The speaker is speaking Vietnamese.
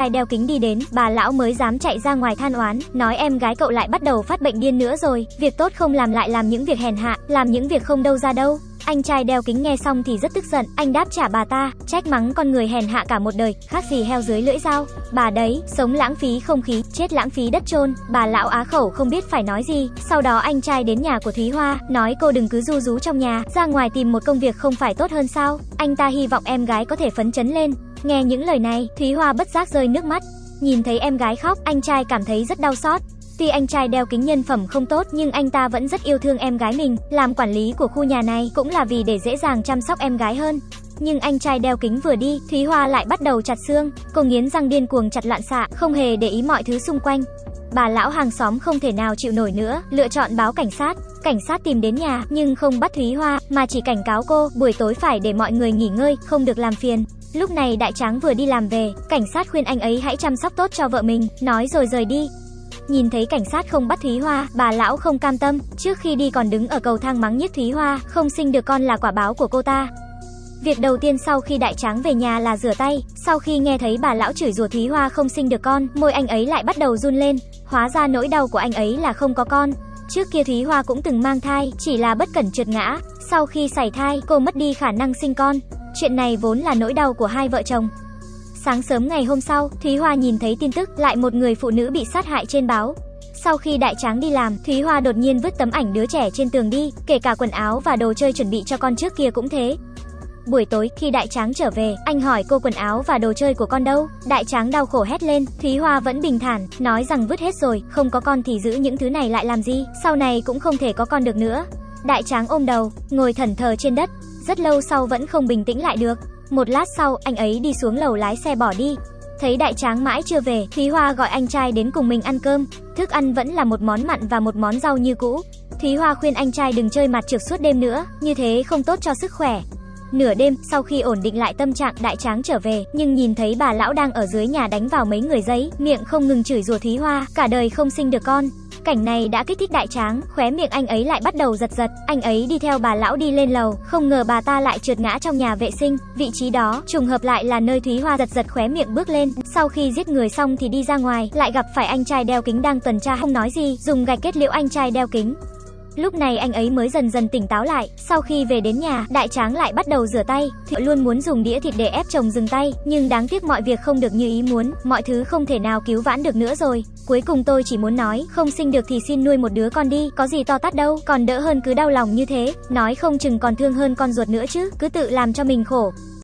Ai đeo kính đi đến, bà lão mới dám chạy ra ngoài than oán, nói em gái cậu lại bắt đầu phát bệnh điên nữa rồi, việc tốt không làm lại làm những việc hèn hạ, làm những việc không đâu ra đâu. Anh trai đeo kính nghe xong thì rất tức giận, anh đáp trả bà ta, trách mắng con người hèn hạ cả một đời, khác gì heo dưới lưỡi dao. Bà đấy, sống lãng phí không khí, chết lãng phí đất trôn, bà lão á khẩu không biết phải nói gì. Sau đó anh trai đến nhà của Thúy Hoa, nói cô đừng cứ du rú trong nhà, ra ngoài tìm một công việc không phải tốt hơn sao? Anh ta hy vọng em gái có thể phấn chấn lên. Nghe những lời này, Thúy Hoa bất giác rơi nước mắt. Nhìn thấy em gái khóc, anh trai cảm thấy rất đau xót. Tuy anh trai đeo kính nhân phẩm không tốt nhưng anh ta vẫn rất yêu thương em gái mình, làm quản lý của khu nhà này cũng là vì để dễ dàng chăm sóc em gái hơn. Nhưng anh trai đeo kính vừa đi, Thúy Hoa lại bắt đầu chặt xương, cô nghiến răng điên cuồng chặt loạn xạ, không hề để ý mọi thứ xung quanh. Bà lão hàng xóm không thể nào chịu nổi nữa, lựa chọn báo cảnh sát. Cảnh sát tìm đến nhà, nhưng không bắt Thúy Hoa, mà chỉ cảnh cáo cô, buổi tối phải để mọi người nghỉ ngơi, không được làm phiền. Lúc này đại tráng vừa đi làm về, cảnh sát khuyên anh ấy hãy chăm sóc tốt cho vợ mình, nói rồi rời đi. Nhìn thấy cảnh sát không bắt Thúy Hoa, bà lão không cam tâm, trước khi đi còn đứng ở cầu thang mắng nhiếc Thúy Hoa, không sinh được con là quả báo của cô ta. Việc đầu tiên sau khi đại tráng về nhà là rửa tay, sau khi nghe thấy bà lão chửi rủa Thúy Hoa không sinh được con, môi anh ấy lại bắt đầu run lên, hóa ra nỗi đau của anh ấy là không có con. Trước kia Thúy Hoa cũng từng mang thai, chỉ là bất cẩn trượt ngã, sau khi sảy thai, cô mất đi khả năng sinh con. Chuyện này vốn là nỗi đau của hai vợ chồng. Sáng sớm ngày hôm sau, Thúy Hoa nhìn thấy tin tức lại một người phụ nữ bị sát hại trên báo. Sau khi đại tráng đi làm, Thúy Hoa đột nhiên vứt tấm ảnh đứa trẻ trên tường đi, kể cả quần áo và đồ chơi chuẩn bị cho con trước kia cũng thế. Buổi tối, khi đại tráng trở về, anh hỏi cô quần áo và đồ chơi của con đâu? Đại tráng đau khổ hét lên, Thúy Hoa vẫn bình thản, nói rằng vứt hết rồi, không có con thì giữ những thứ này lại làm gì, sau này cũng không thể có con được nữa. Đại tráng ôm đầu, ngồi thẩn thờ trên đất, rất lâu sau vẫn không bình tĩnh lại được. Một lát sau, anh ấy đi xuống lầu lái xe bỏ đi. Thấy đại tráng mãi chưa về, Thúy Hoa gọi anh trai đến cùng mình ăn cơm. Thức ăn vẫn là một món mặn và một món rau như cũ. Thúy Hoa khuyên anh trai đừng chơi mặt trược suốt đêm nữa, như thế không tốt cho sức khỏe. Nửa đêm, sau khi ổn định lại tâm trạng, đại tráng trở về, nhưng nhìn thấy bà lão đang ở dưới nhà đánh vào mấy người giấy, miệng không ngừng chửi rủa Thúy Hoa, cả đời không sinh được con. Cảnh này đã kích thích đại tráng, khóe miệng anh ấy lại bắt đầu giật giật, anh ấy đi theo bà lão đi lên lầu, không ngờ bà ta lại trượt ngã trong nhà vệ sinh, vị trí đó trùng hợp lại là nơi Thúy Hoa giật giật khóe miệng bước lên, sau khi giết người xong thì đi ra ngoài, lại gặp phải anh trai đeo kính đang tuần tra không nói gì, dùng gạch kết liễu anh trai đeo kính. Lúc này anh ấy mới dần dần tỉnh táo lại, sau khi về đến nhà, đại tráng lại bắt đầu rửa tay, Thụy luôn muốn dùng đĩa thịt để ép chồng dừng tay, nhưng đáng tiếc mọi việc không được như ý muốn, mọi thứ không thể nào cứu vãn được nữa rồi. Cuối cùng tôi chỉ muốn nói, không sinh được thì xin nuôi một đứa con đi, có gì to tát đâu, còn đỡ hơn cứ đau lòng như thế, nói không chừng còn thương hơn con ruột nữa chứ, cứ tự làm cho mình khổ.